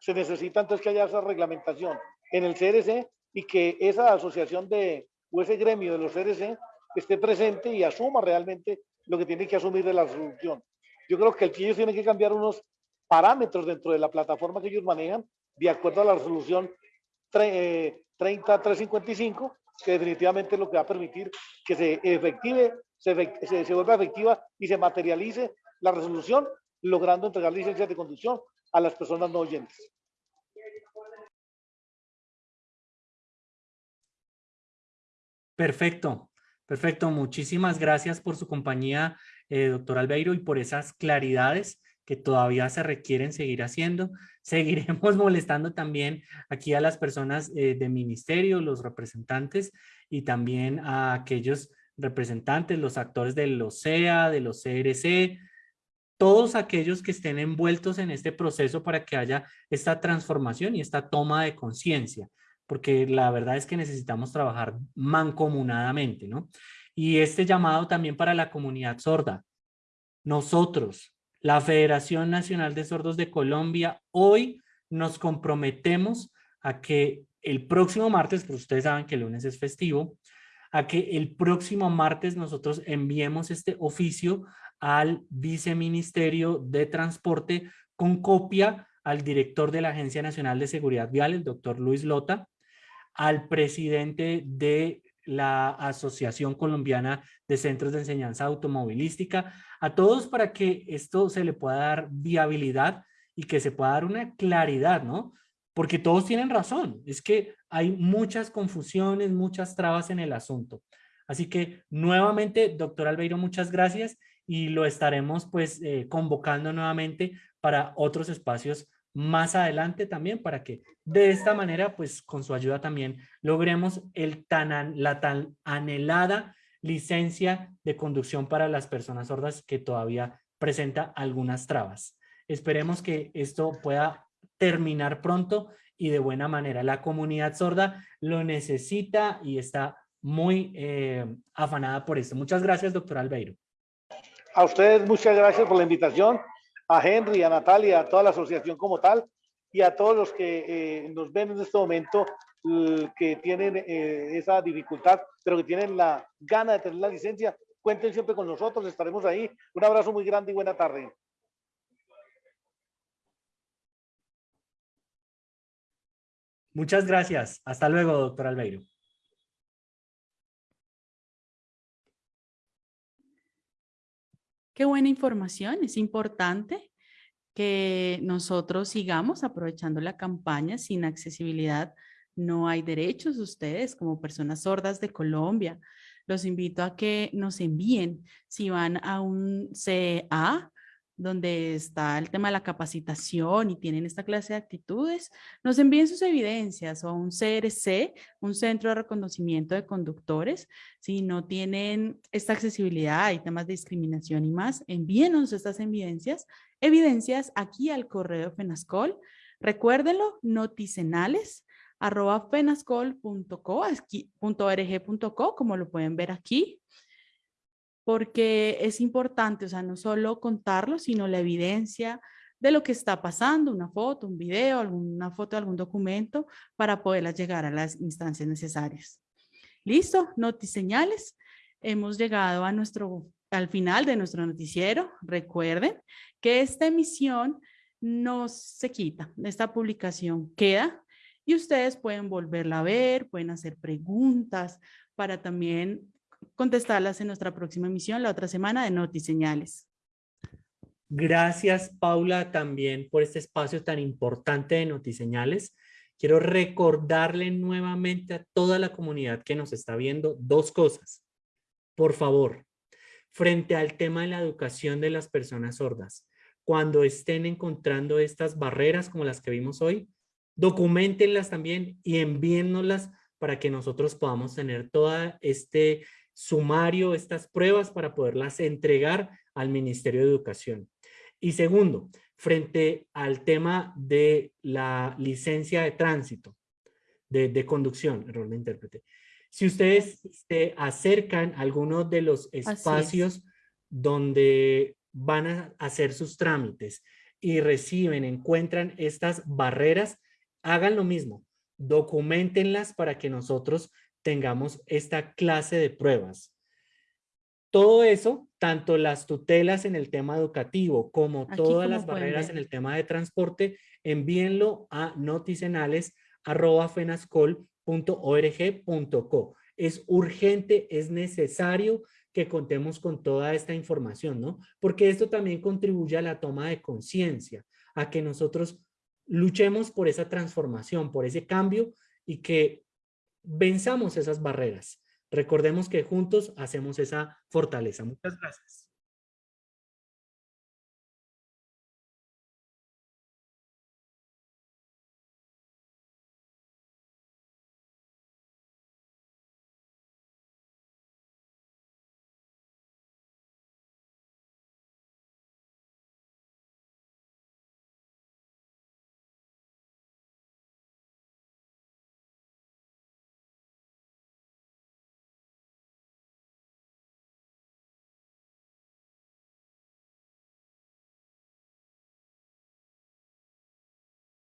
se necesita entonces que haya esa reglamentación en el CRC y que esa asociación de, o ese gremio de los CRC esté presente y asuma realmente lo que tiene que asumir de la resolución. Yo creo que ellos tienen que cambiar unos parámetros dentro de la plataforma que ellos manejan de acuerdo a la resolución 30355, eh, que definitivamente es lo que va a permitir que se efective, se, se, vuelva efectiva y se materialice la resolución, logrando entregar licencias de conducción a las personas no oyentes. Perfecto. Perfecto, muchísimas gracias por su compañía, eh, doctor Albeiro, y por esas claridades que todavía se requieren seguir haciendo. (laughs) Seguiremos molestando también aquí a las personas eh, de ministerio, los representantes, y también a aquellos representantes, los actores de los CEA, de los CRC, todos aquellos que estén envueltos en este proceso para que haya esta transformación y esta toma de conciencia porque la verdad es que necesitamos trabajar mancomunadamente, ¿no? Y este llamado también para la comunidad sorda. Nosotros, la Federación Nacional de Sordos de Colombia, hoy nos comprometemos a que el próximo martes, pues ustedes saben que el lunes es festivo, a que el próximo martes nosotros enviemos este oficio al Viceministerio de Transporte con copia al director de la Agencia Nacional de Seguridad Vial, el doctor Luis Lota, al presidente de la Asociación Colombiana de Centros de Enseñanza Automovilística, a todos para que esto se le pueda dar viabilidad y que se pueda dar una claridad, ¿no? Porque todos tienen razón, es que hay muchas confusiones, muchas trabas en el asunto. Así que nuevamente, doctor Albeiro, muchas gracias y lo estaremos pues eh, convocando nuevamente para otros espacios más adelante también para que de esta manera, pues con su ayuda también logremos el tan, la tan anhelada licencia de conducción para las personas sordas que todavía presenta algunas trabas. Esperemos que esto pueda terminar pronto y de buena manera. La comunidad sorda lo necesita y está muy eh, afanada por esto. Muchas gracias, doctor Albeiro. A ustedes muchas gracias por la invitación a Henry, a Natalia, a toda la asociación como tal y a todos los que eh, nos ven en este momento que tienen eh, esa dificultad, pero que tienen la gana de tener la licencia, cuenten siempre con nosotros, estaremos ahí. Un abrazo muy grande y buena tarde. Muchas gracias. Hasta luego, doctor Albeiro. Qué buena información, es importante que nosotros sigamos aprovechando la campaña sin accesibilidad. No hay derechos ustedes como personas sordas de Colombia. Los invito a que nos envíen si van a un CA donde está el tema de la capacitación y tienen esta clase de actitudes, nos envíen sus evidencias o un CRC, un centro de reconocimiento de conductores. Si no tienen esta accesibilidad y temas de discriminación y más, envíenos estas evidencias, evidencias aquí al correo FENASCOL. Recuérdenlo, noticenales arroba fenascol.co, como lo pueden ver aquí porque es importante, o sea, no solo contarlo, sino la evidencia de lo que está pasando, una foto, un video, alguna foto algún documento para poderlas llegar a las instancias necesarias. Listo, notiseñales. Hemos llegado a nuestro, al final de nuestro noticiero. Recuerden que esta emisión no se quita, esta publicación queda y ustedes pueden volverla a ver, pueden hacer preguntas para también contestarlas en nuestra próxima emisión la otra semana de Notiseñales. Gracias, Paula, también por este espacio tan importante de Notiseñales. Quiero recordarle nuevamente a toda la comunidad que nos está viendo dos cosas. Por favor, frente al tema de la educación de las personas sordas, cuando estén encontrando estas barreras como las que vimos hoy, documentenlas también y envíennoslas para que nosotros podamos tener toda este sumario estas pruebas para poderlas entregar al Ministerio de Educación. Y segundo, frente al tema de la licencia de tránsito, de, conducción, error de intérprete. Si ustedes se acercan a algunos de los espacios donde van a hacer sus trámites y reciben, encuentran estas barreras, hagan lo mismo, documentenlas para que nosotros tengamos esta clase de pruebas. Todo eso, tanto las tutelas en el tema educativo como todas las barreras en el tema de transporte, envíenlo a noticenales.fenascol.org.co. Es urgente, es necesario que contemos con toda esta información, ¿no? Porque esto también contribuye a la toma de conciencia, a que nosotros luchemos por esa transformación, por ese cambio y que venzamos esas barreras. Recordemos que juntos hacemos esa fortaleza. Muchas gracias.